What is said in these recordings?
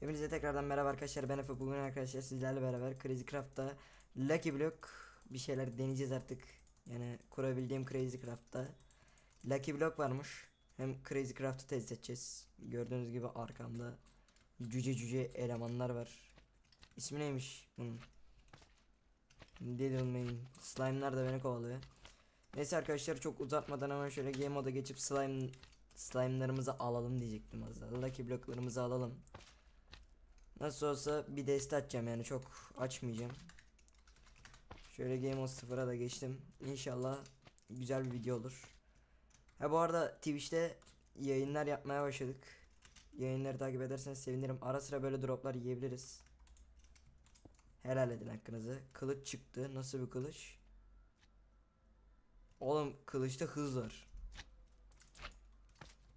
Hepinize tekrardan merhaba arkadaşlar. Ben Efe. Bugün arkadaşlar sizlerle beraber Crazy Craft'ta Lucky Block bir şeyler deneyeceğiz artık. Yani kurabildiğim Crazy Craft'ta Lucky Block varmış. Hem Crazy Craft'ı test edeceğiz. Gördüğünüz gibi arkamda cüce cüce elemanlar var İsmi neymiş bunun Little Main Slime'lar da beni kovalıyor Neyse arkadaşlar çok uzatmadan hemen şöyle game moda geçip slime slime'larımızı alalım diyecektim az daha Lucky Block'larımızı alalım Nasıl olsa bir deste açacağım yani çok açmayacağım. Şöyle Game Mode 0'a da geçtim. İnşallah güzel bir video olur. Ha bu arada Twitch'te yayınlar yapmaya başladık. Yayınları takip ederseniz sevinirim. Ara sıra böyle droplar yiyebiliriz. Helal edin hakkınızı. Kılıç çıktı. Nasıl bir kılıç? Oğlum kılıçta hız var.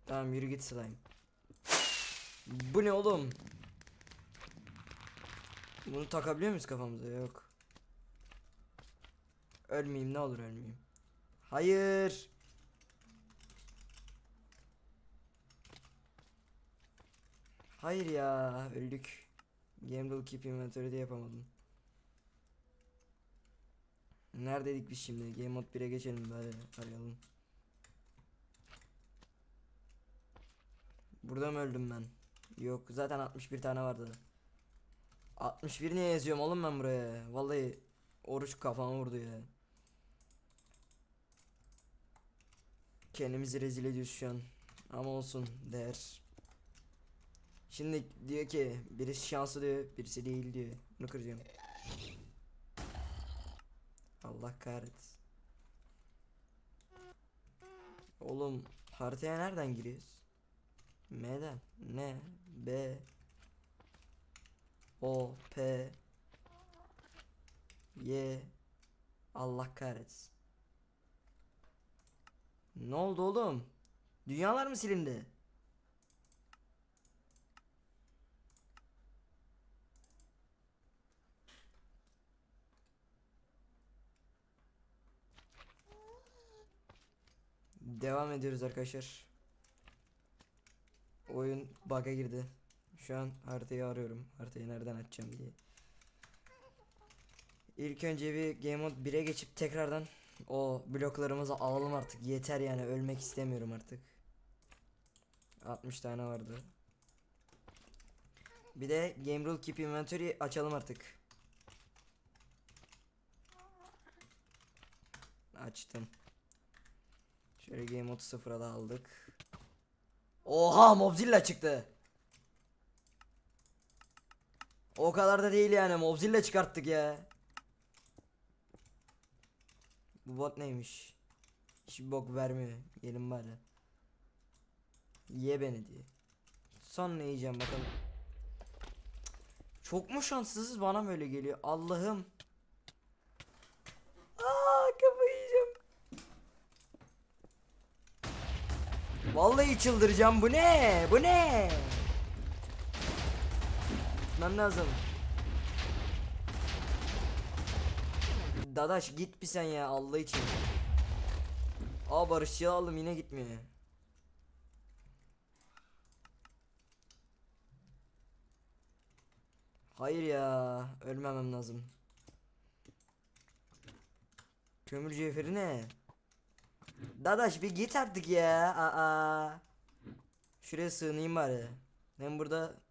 Tamam yürü git slime. Bu ne oğlum? Bunu takabiliyor muyuz kafamıza? Yok. Ölmeyeyim ne olur ölmeyeyim. Hayır. Hayır ya öldük. Game Rule Keep Inventory'de yapamadım. Neredeydik biz şimdi? Game Mode 1'e geçelim bari arayalım. Burada mı öldüm ben? Yok zaten 61 tane vardı. 61 niye yazıyorum oğlum ben buraya? Vallahi oruç kafama vurdu ya. Kendimizi rezil ediyoruz şu an. Ama olsun değer. Şimdi diyor ki birisi şanslı diyor, birisi değil diyor. Bunu kıracağım. Allah kahretsin. Oğlum haritaya nereden giriyoruz? M'den. N B O P Y Allah kahretsin. Ne oldu oğlum? Dünyalar mı silindi? Devam ediyoruz arkadaşlar. Oyun bug'a girdi. Şu an haritayı arıyorum. Haritayı nereden açacağım diye. İlk önce bir Game Mode 1'e geçip tekrardan o bloklarımızı alalım artık. Yeter yani ölmek istemiyorum artık. 60 tane vardı. Bir de Game Rule Keep Inventory açalım artık. Açtım. Şöyle Game Mode 0'a da aldık. Oha Mobzilla çıktı. O kadar da değil yani Mobzilla çıkarttık ya. Bu bot neymiş? Hiçbir bok vermiyor. Gelin bari. Ye beni diye. Son ne yiyeceğim bakalım. Çok mu şanssızız bana mı öyle geliyor? Allah'ım. Aa kafayı yiyeceğim. Vallahi çıldıracağım. Bu ne? Bu ne? Gitmem lazım. Dadaş git bir sen ya Allah için. Aa barışçı aldım yine gitmiyor. Hayır ya ölmemem lazım. Kömür cevheri ne? Dadaş bir git artık ya. Aa. Şuraya sığınayım bari. Hem burada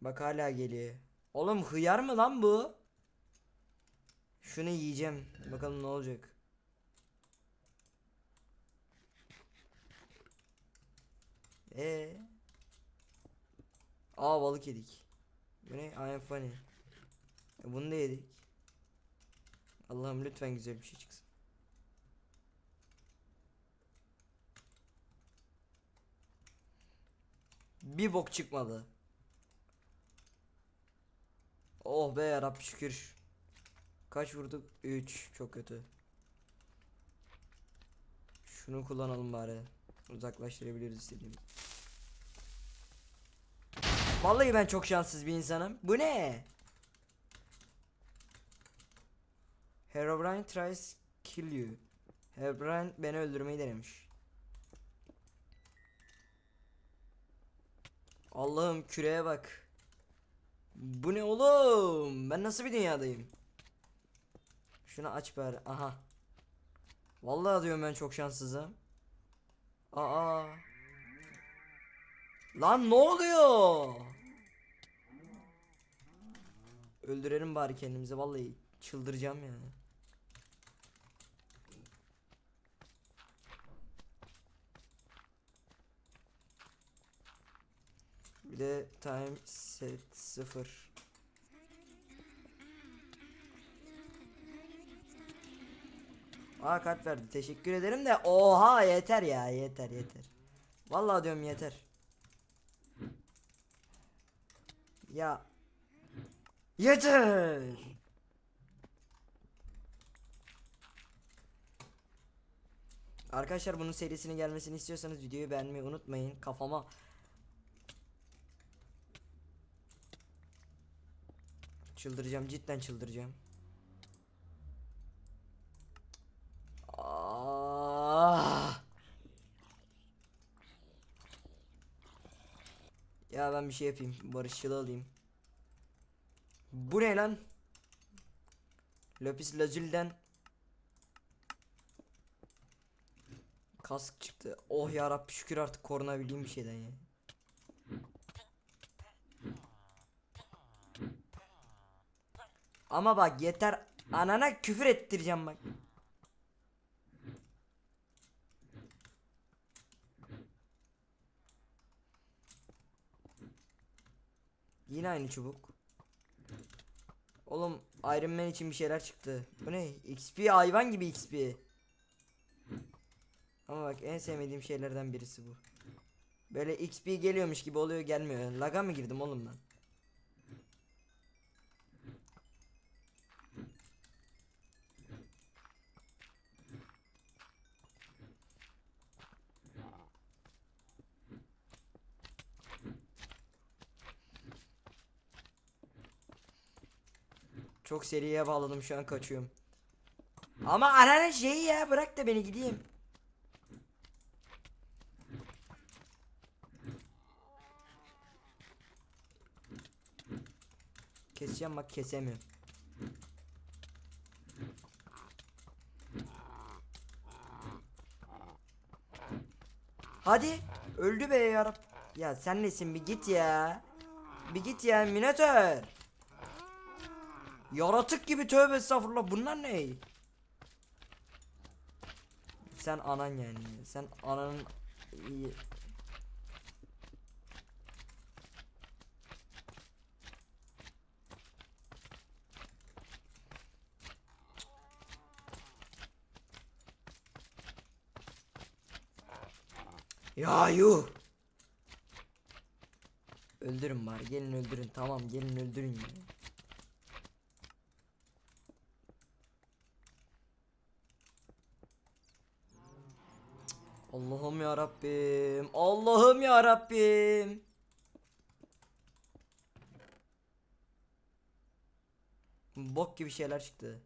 Bak hala geliyor. Oğlum hıyar mı lan bu? Şunu yiyeceğim. Bakalım ne olacak. Ee. Aa balık yedik. Bu ne? I funny. E, bunu da yedik. Allah'ım lütfen güzel bir şey çıksın. Bir bok çıkmadı. Oh be yarabbi şükür. Kaç vurduk? 3. Çok kötü. Şunu kullanalım bari. Uzaklaştırabiliriz istediğim. Vallahi ben çok şanssız bir insanım. Bu ne? Herobrine tries kill you. Herobrine beni öldürmeyi denemiş. Allah'ım küreye bak. Bu ne oğlum? Ben nasıl bir dünyadayım? Şunu aç bari. Aha. Vallahi diyorum ben çok şanssızım. Aa. Lan ne oluyor? Öldürelim bari kendimizi vallahi çıldıracağım yani. Bir time set 0. Aa kart verdi. Teşekkür ederim de oha yeter ya yeter yeter. Vallahi diyorum yeter. Ya yeter. Arkadaşlar bunun serisinin gelmesini istiyorsanız videoyu beğenmeyi unutmayın. Kafama çıldıracağım cidden çıldıracağım. Ah. Ya ben bir şey yapayım. Barışçıl alayım. Bu ne lan? Lapis lazuliden kask çıktı. Oh ya Rabbi şükür artık korunabileyim bir şeyden ya. Ama bak yeter anana küfür ettireceğim bak. Yine aynı çubuk. Oğlum Iron Man için bir şeyler çıktı. Bu ne? XP hayvan gibi XP. Ama bak en sevmediğim şeylerden birisi bu. Böyle XP geliyormuş gibi oluyor gelmiyor. Laga mı girdim oğlum ben? Çok seriye bağladım şu an kaçıyorum. Ama ananın şeyi ya bırak da beni gideyim. Keseceğim bak kesemiyorum. Hadi öldü be yarab. Ya sen nesin bir git ya. Bir git ya Minotaur. Yaratık gibi tövbe estağfurullah bunlar ne? Sen anan yani. Sen ananın. Ya yuh. Öldürün bari gelin öldürün tamam gelin öldürün ya. Allah'ım ya Rabbim. Allah'ım ya Rabbim. Bok gibi şeyler çıktı.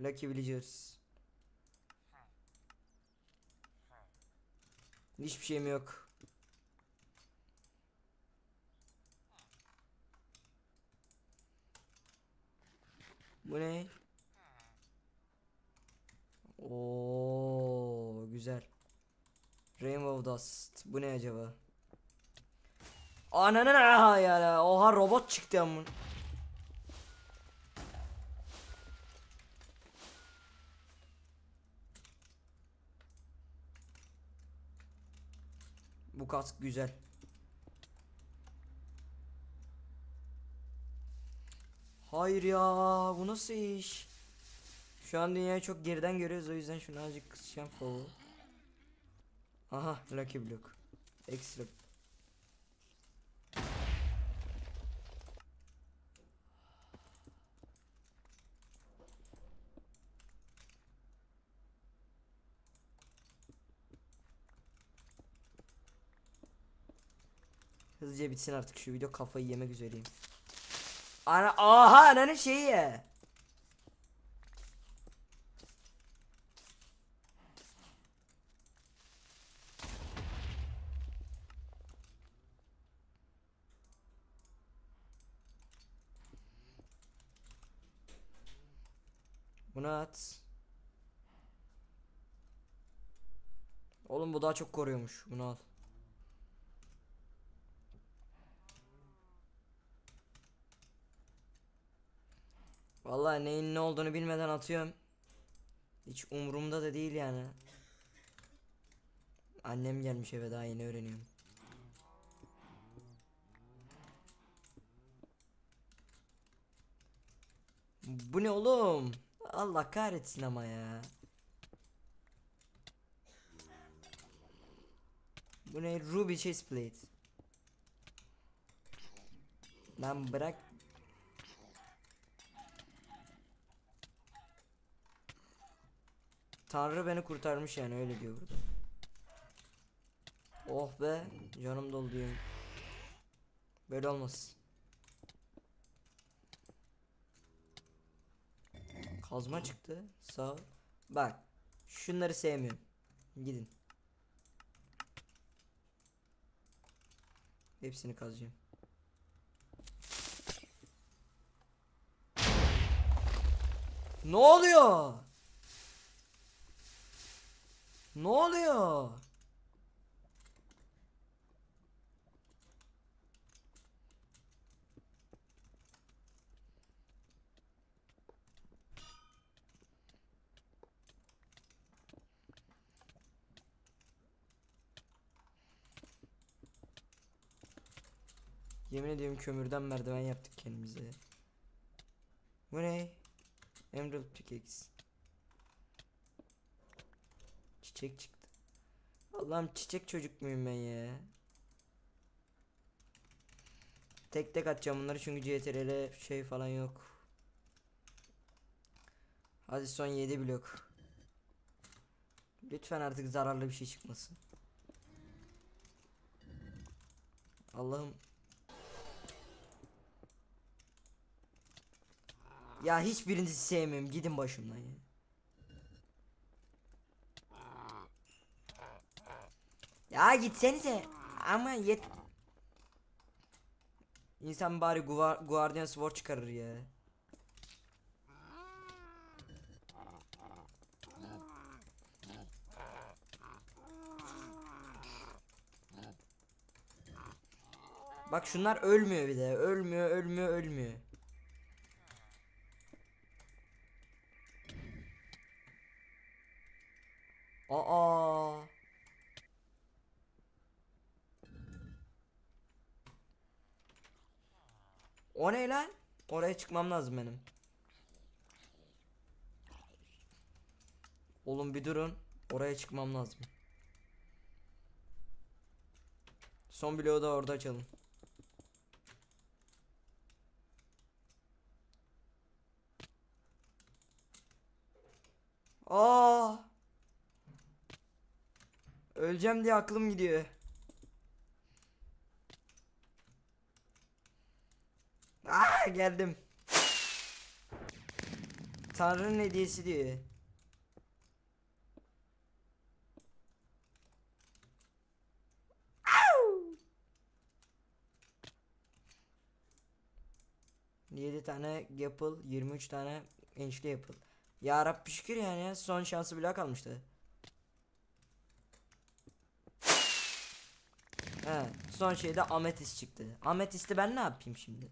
Lucky Villagers. Hiçbir şeyim yok. Bu ne? Oo güzel. Rainbow Dust. Bu ne acaba? Ananın aha ya. Oha robot çıktı amın. Bu kask güzel. Hayır ya bu nasıl iş? Şu an dünyayı çok geriden görüyoruz o yüzden şunu azıcık kısacağım fovu. Aha Lucky Block. Ekstra. Hızlıca bitsin artık şu video kafayı yemek üzereyim. Ana aha ananın şeyi ya. Bunu at. Oğlum bu daha çok koruyormuş. Bunu al. Vallahi neyin ne olduğunu bilmeden atıyorum. Hiç umurumda da değil yani. Annem gelmiş eve daha yeni öğreniyorum. Bu ne oğlum? Allah kahretsin ama ya. Bu ne? Ruby chest plate. Lan bırak. Tanrı beni kurtarmış yani öyle diyor burada. Oh be canım doldu. Böyle olmaz. Kazma çıktı. Sağ. Bak. Şunları sevmiyorum. Gidin. Hepsini kazacağım. Ne oluyor? Ne oluyor? Yemin ediyorum kömürden merdiven yaptık kendimize. Bu ne? Emerald pickaxe. Çiçek çıktı. Allah'ım çiçek çocuk muyum ben ya? Tek tek atacağım bunları çünkü CTRL şey falan yok. Hadi son 7 blok. Lütfen artık zararlı bir şey çıkmasın. Allah'ım Ya hiçbirinizi sevmiyorum. Gidin başımdan ya. Ya gitsenize. Ama yet. İnsan bari Guar Guardian Sword çıkarır ya. Bak şunlar ölmüyor bir de. Ölmüyor, ölmüyor, ölmüyor. Aa. O ne lan? Oraya çıkmam lazım benim. Oğlum bir durun. Oraya çıkmam lazım. Son bloğu da orada açalım. Aa! Öleceğim diye aklım gidiyor. Aa geldim. Tanrı'nın hediyesi diyor. 7 tane Apple, 23 tane ençli Apple. Ya Rabbi şükür yani son şansı bile kalmıştı. He, son şeyde ametist çıktı. Ametisti ben ne yapayım şimdi?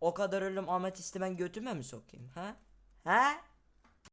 O kadar ölüm ametisti ben götüme mi sokayım ha? Ha?